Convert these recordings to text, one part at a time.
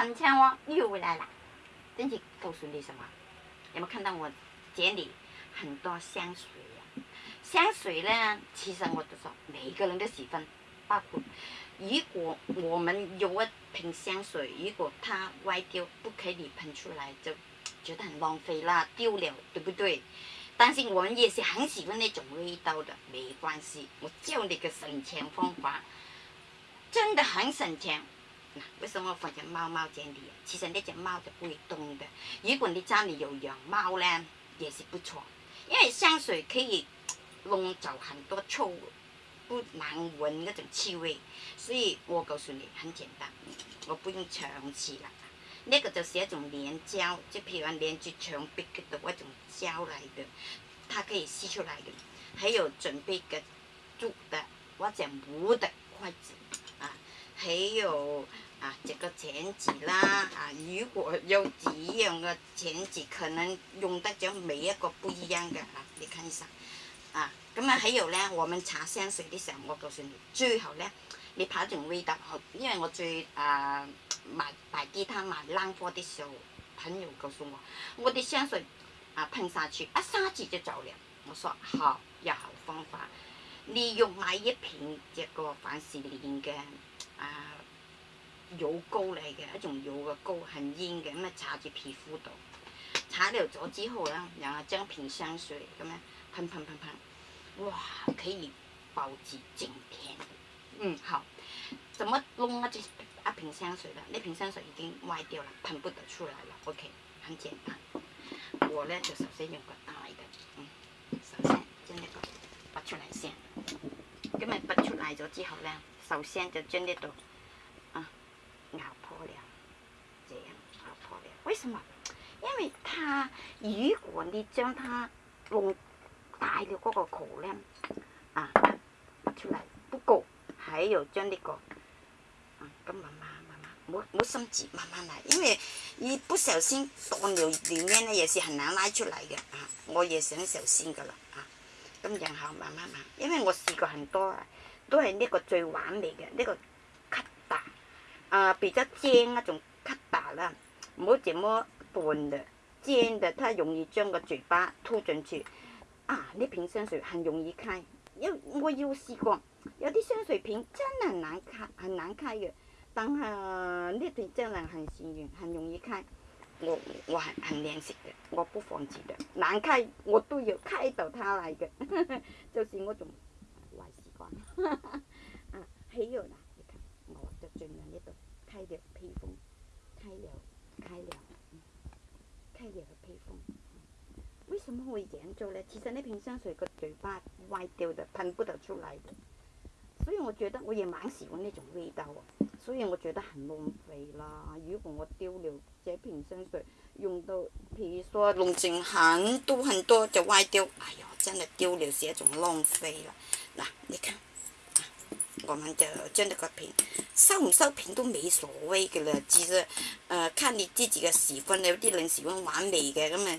很像哦，又回来了。今天告诉你什么？有没有看到我？这里很多香水。香水呢，其实我都说每个人都喜欢。包括如果我们有一瓶香水，如果它歪掉，不给你喷出来，就觉得很浪费啦，丢了，对不对？但是我们也是很喜欢那种味道的。没关系，我教你个省钱方法，真的很省钱。那为什么放在猫猫这里？其实那只猫就不会动的。如果你家里有养猫呢，也是不错。因为香水可以弄走很多臭、不难闻那种气味。所以我告诉你，很简单，我不用长期了。那个就是一种粘胶，就譬如话粘住墙壁嘅一种胶来的，它可以吸出来的。还有准备个竹的或者木的筷子。还有啊，这个剪纸啦啊，如果有几样的剪纸，可能用得着每一个不一样的啊，你看一下啊。咁啊，还有咧，我们擦香水的时候，我告诉你，最好咧，你拍种味道好，因为我最啊买摆地摊买烂货的时候，朋友告诉我，我的香水啊喷上去一下子就走了。我说好，有好方法，你用买一瓶这个凡士林嘅。啊油膏嚟嘅一种油嘅膏，很硬嘅咁啊擦住皮肤度，擦了咗之后咧，然后将瓶香水咁样喷喷喷喷，哇可以保持整天。嗯好，怎么弄啊这一瓶香水啦？呢瓶香水已经歪掉了，喷不得出来了。OK，很简单。我呢，就首先用个大嘅，嗯，首先将呢个拔出来先，咁啊拔出来咗之后呢，首先就真的洞，啊咬破了，这样咬破了，为什么？因为他如果你将他弄大了嗰個口咧，啊，出来不够，还有將啲個，啊，咁慢慢慢慢，冇冇心急，慢慢来，因为一不小心當了里面呢，也是很难拉出来嘅，啊，我也想小心噶啦，啊，咁然后慢慢慢，因为我试过很多。啊。都係呢個最完美嘅，呢個吸打，啊，比较尖啊，仲吸打啦，冇咁么斷的尖的，它容易將個嘴巴吐進去。啊，呢瓶香水很容易開，有，我有試過，有啲香水瓶真係難開，難開嘅，但係呢瓶真係很幸運，很容易開。我，我很很練習嘅，我不放弃的，难开我都要开到它嚟嘅，就是我种坏习惯。其实呢瓶香水个嘴巴歪掉就喷不得出来，所以我觉得我也蛮喜欢那种味道，所以我觉得很浪费啦。如果我丢了这瓶香水，用到譬如说弄成很多很多就歪掉，哎呀，真的丢了是一种浪费了。嗱，你看，我们就将呢个瓶收唔收瓶都没所谓嘅啦，其实，呃，看你自己嘅喜分有啲喜欢玩嚟嘅咁啊。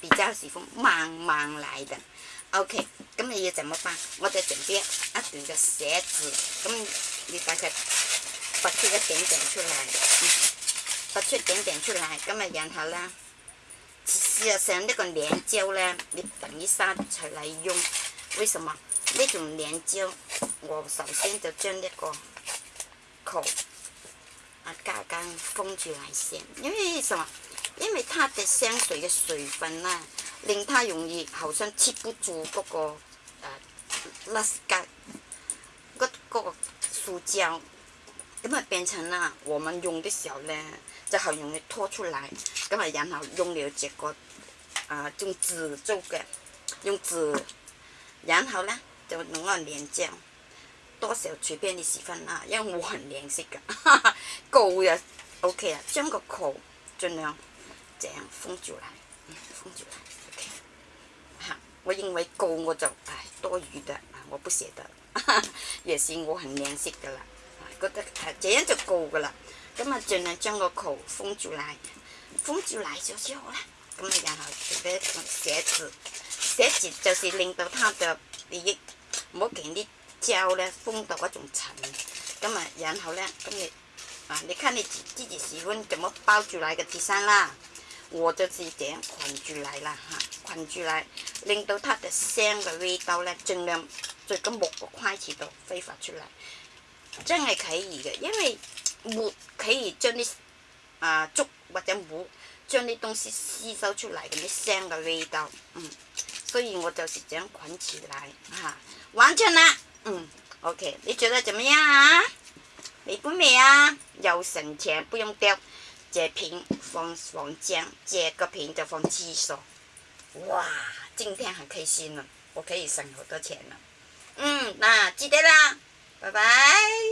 比较喜欢慢慢来的。OK，咁你要怎么办？我哋准边一段嘅写字，咁你大概发出一点点出来，发出一点点出来，咁啊，然后咧，事实上呢个粘胶咧，你等于生出来用。为什么？呢种粘胶，我首先就将呢个口啊刚间封住嚟先，因为什么？因为它的香水的水分呢，令它容易好像吃不住嗰、那个诶 l u 个 k 个塑胶，咁啊变成了我们用的时候呢，就很容易拖出来，咁啊然后用了这个啊、呃、用纸做嘅，用纸，然后呢，就弄个粘胶。多少随便你喜欢啊，因为我很靓色噶，高呀，OK 啊，将个口尽量这样封住啦，嗯，封住啦，OK。哈，我认为够我就唉多余的，啊，我不舍得，也是我很怜惜的啦。觉得啊这样就够噶啦，咁啊尽量将个口封住嚟，封住嚟就最好啦。咁啊然后做啲写字，写字就是令到它的利益好见啲胶咧封到嗰种层。咁啊然后咧咁你啊，你看你自己喜欢怎么包住嚟嘅自身啦。我就是这样捆住来啦嚇，捆住来，令到它的香嘅味道咧，尽量在個木個筷子都挥发出嚟。真系可以嘅，因为木可以将啲啊竹或者木将啲东西吸收出嚟嘅啲聲嘅味道，嗯。所以我就是这样捆住嚟嚇，完成啦。嗯，OK，你觉得怎么样啊？美歡咩啊？又省钱，不用掉。截屏放房间，截个屏就放厕所。哇，今天很开心了，我可以省好多钱了。嗯，那记得啦，拜拜。